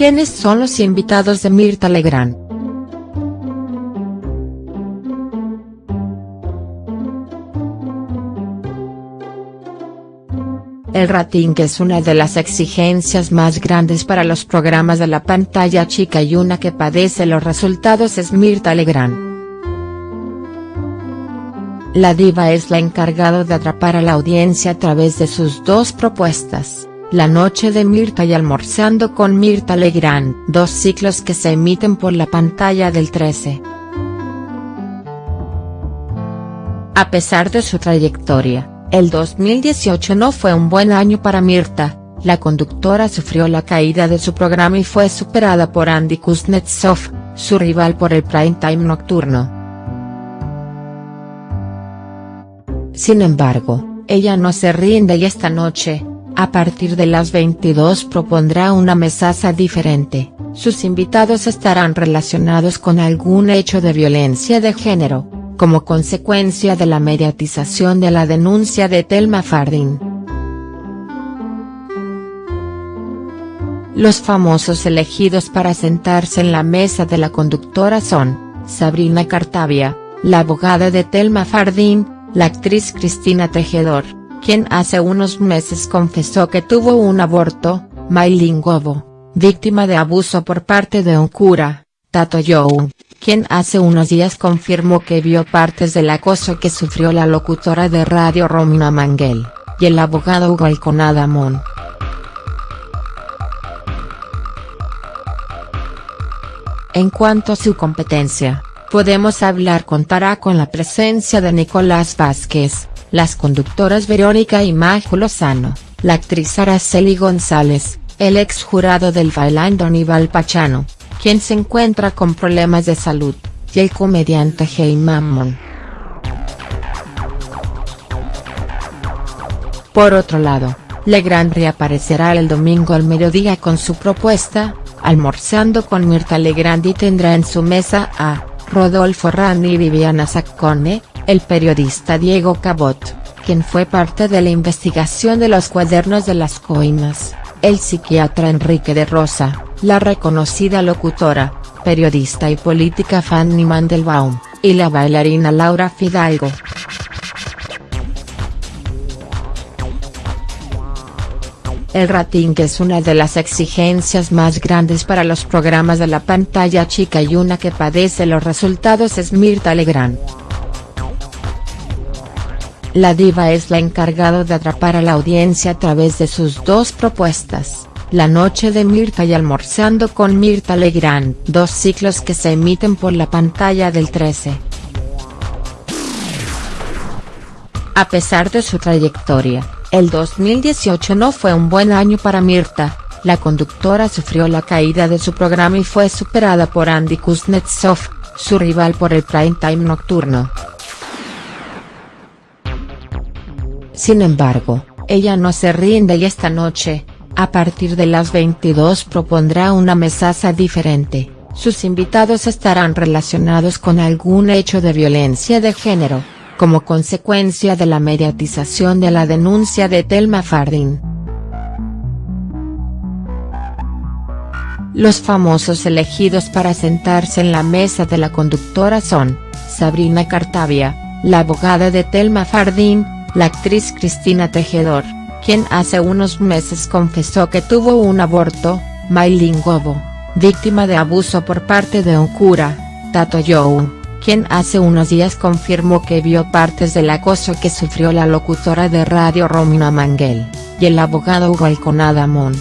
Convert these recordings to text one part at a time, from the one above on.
¿Quiénes son los invitados de Mirta Legrand? El rating es una de las exigencias más grandes para los programas de la pantalla chica y una que padece los resultados es Mirta Legrand. La diva es la encargada de atrapar a la audiencia a través de sus dos propuestas, La noche de Mirta y Almorzando con Mirta Legrand, dos ciclos que se emiten por la pantalla del 13. A pesar de su trayectoria, el 2018 no fue un buen año para Mirta, la conductora sufrió la caída de su programa y fue superada por Andy Kuznetsov, su rival por el prime time nocturno. Sin embargo, ella no se rinde y esta noche, a partir de las 22 propondrá una mesaza diferente, sus invitados estarán relacionados con algún hecho de violencia de género como consecuencia de la mediatización de la denuncia de Telma Fardin. Los famosos elegidos para sentarse en la mesa de la conductora son, Sabrina Cartavia, la abogada de Telma Fardin, la actriz Cristina Tejedor, quien hace unos meses confesó que tuvo un aborto, Maylin Gobo, víctima de abuso por parte de un cura, Tato Young, quien hace unos días confirmó que vio partes del acoso que sufrió la locutora de radio Romina Manguel, y el abogado Hugo Alconada Mon. En cuanto a su competencia, podemos hablar contará con la presencia de Nicolás Vázquez, las conductoras Verónica y Majo Lozano, la actriz Araceli González, el ex jurado del bailando Aníbal Pachano, quien se encuentra con problemas de salud, y el comediante Hey Mammon. Por otro lado, Legrand reaparecerá el domingo al mediodía con su propuesta, almorzando con Mirta Legrand y tendrá en su mesa a, Rodolfo Rani y Viviana Saccone, el periodista Diego Cabot, quien fue parte de la investigación de los cuadernos de las coimas, el psiquiatra Enrique de Rosa, la reconocida locutora, periodista y política Fanny Mandelbaum, y la bailarina Laura Fidalgo. El rating es una de las exigencias más grandes para los programas de la pantalla chica y una que padece los resultados es Mirta Legrand. La diva es la encargada de atrapar a la audiencia a través de sus dos propuestas, la noche de Mirta y Almorzando con Mirta Legrand, dos ciclos que se emiten por la pantalla del 13. A pesar de su trayectoria, el 2018 no fue un buen año para Mirta, la conductora sufrió la caída de su programa y fue superada por Andy Kuznetsov, su rival por el prime time nocturno. Sin embargo, ella no se rinde y esta noche, a partir de las 22 propondrá una mesaza diferente, sus invitados estarán relacionados con algún hecho de violencia de género, como consecuencia de la mediatización de la denuncia de Telma Fardin. Los famosos elegidos para sentarse en la mesa de la conductora son, Sabrina Cartavia, la abogada de Telma Fardin, la actriz Cristina Tejedor, quien hace unos meses confesó que tuvo un aborto, Maylin Gobo, víctima de abuso por parte de un cura, Tato Young, quien hace unos días confirmó que vio partes del acoso que sufrió la locutora de radio Romina Manguel, y el abogado Hugo Alconada Mon.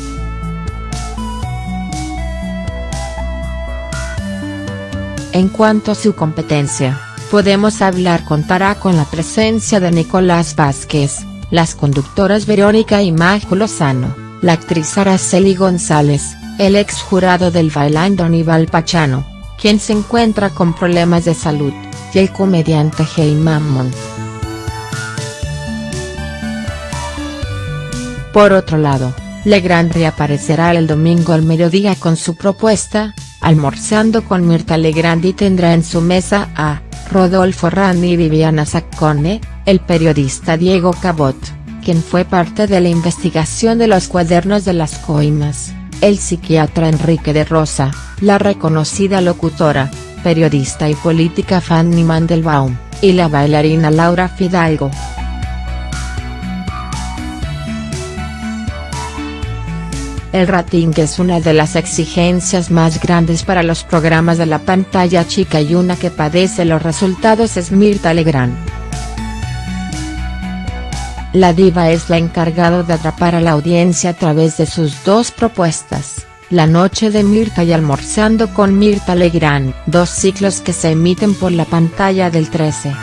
En cuanto a su competencia, podemos hablar contará con la presencia de Nicolás Vázquez, las conductoras Verónica y Majo Lozano, la actriz Araceli González, el ex jurado del bailando Aníbal Pachano, quien se encuentra con problemas de salud, y el comediante Hey Mammon. Por otro lado, Legrand reaparecerá el domingo al mediodía con su propuesta, almorzando con Mirta Legrand y tendrá en su mesa a, Rodolfo Rani y Viviana Saccone, el periodista Diego Cabot, quien fue parte de la investigación de los cuadernos de las coimas, el psiquiatra Enrique de Rosa, la reconocida locutora, periodista y política Fanny Mandelbaum, y la bailarina Laura Fidalgo. El rating es una de las exigencias más grandes para los programas de la pantalla chica y una que padece los resultados es Mirta Legrand. La diva es la encargada de atrapar a la audiencia a través de sus dos propuestas, La Noche de Mirta y Almorzando con Mirta Legrand, dos ciclos que se emiten por la pantalla del 13.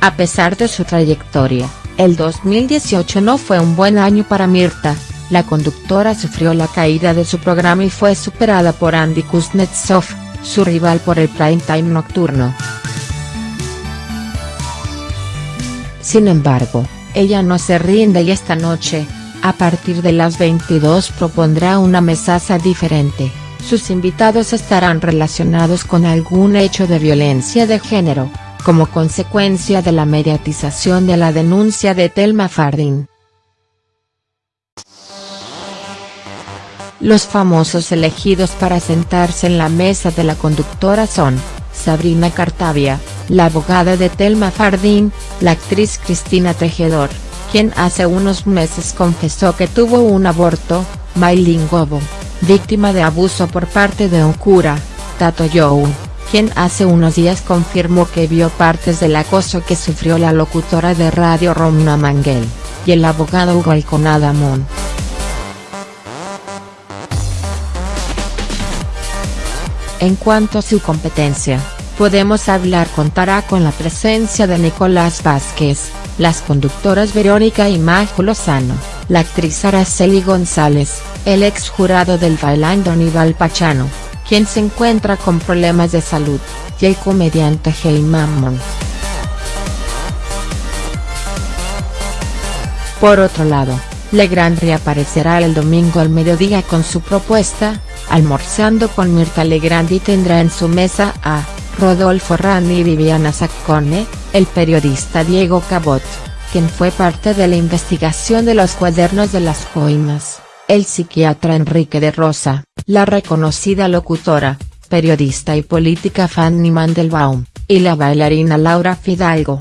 A pesar de su trayectoria, el 2018 no fue un buen año para Mirta, la conductora sufrió la caída de su programa y fue superada por Andy Kuznetsov, su rival por el prime time nocturno. Sin embargo, ella no se rinde y esta noche, a partir de las 22 propondrá una mesaza diferente, sus invitados estarán relacionados con algún hecho de violencia de género como consecuencia de la mediatización de la denuncia de Telma Fardín. Los famosos elegidos para sentarse en la mesa de la conductora son, Sabrina Cartavia, la abogada de Telma Fardín, la actriz Cristina Tejedor, quien hace unos meses confesó que tuvo un aborto, Maylin Gobo, víctima de abuso por parte de un cura, Tato Young quien hace unos días confirmó que vio partes del acoso que sufrió la locutora de radio Romna Manguel, y el abogado Hugo Alconada Mon. En cuanto a su competencia, Podemos Hablar contará con la presencia de Nicolás Vázquez, las conductoras Verónica y Majo Lozano, la actriz Araceli González, el ex jurado del Bailando Aníbal Pachano, quien se encuentra con problemas de salud, y el comediante Hey Mammon. Por otro lado, Legrand reaparecerá el domingo al mediodía con su propuesta, almorzando con Mirta Legrand y tendrá en su mesa a, Rodolfo Rani y Viviana Saccone, el periodista Diego Cabot, quien fue parte de la investigación de los cuadernos de las coimas el psiquiatra Enrique de Rosa, la reconocida locutora, periodista y política Fanny Mandelbaum, y la bailarina Laura Fidalgo.